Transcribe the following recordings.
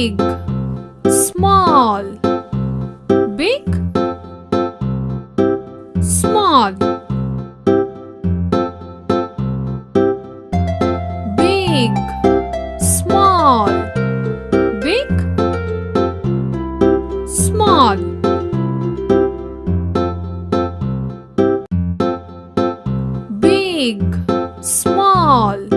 big small big small big small big small. Big small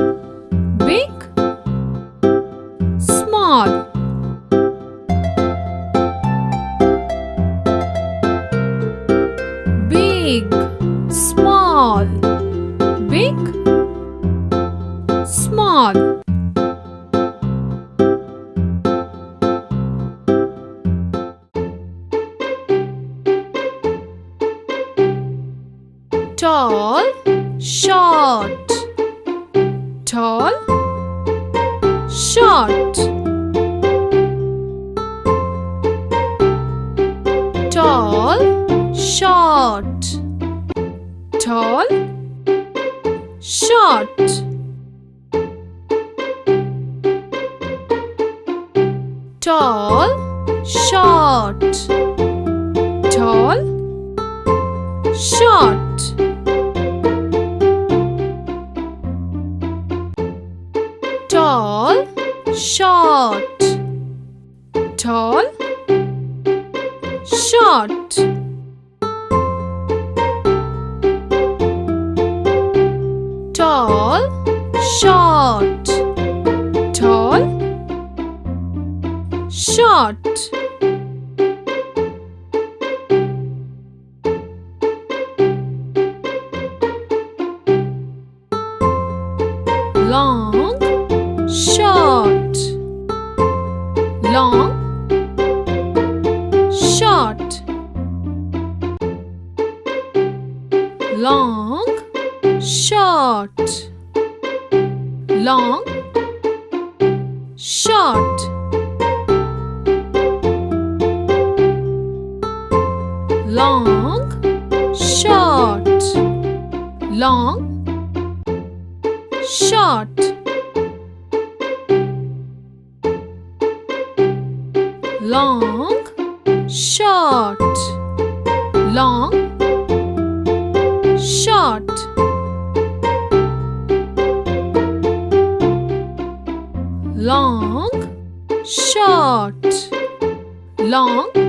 big small big small. Tall short. Tall tall short. Tall short. Tall short. Tall short. Tall short tall short. Tall short. Long short. Long short. Long short. Long. Short. Long. Short. Long. Short. Long. Short. Long long short long